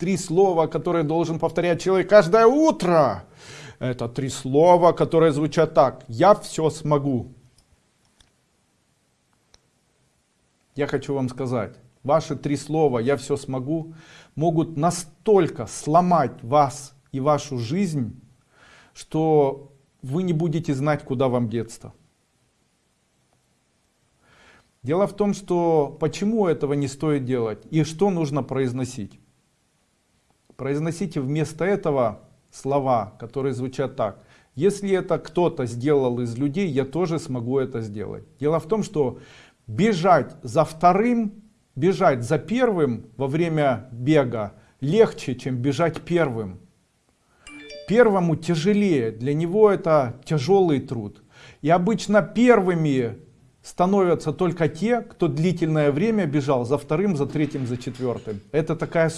три слова, которые должен повторять человек каждое утро. Это три слова, которые звучат так. Я все смогу. Я хочу вам сказать, ваши три слова «я все смогу» могут настолько сломать вас и вашу жизнь, что вы не будете знать, куда вам деться. Дело в том, что почему этого не стоит делать и что нужно произносить. Произносите вместо этого слова, которые звучат так. Если это кто-то сделал из людей, я тоже смогу это сделать. Дело в том, что бежать за вторым, бежать за первым во время бега легче, чем бежать первым. Первому тяжелее, для него это тяжелый труд. И обычно первыми становятся только те, кто длительное время бежал за вторым, за третьим, за четвертым. Это такая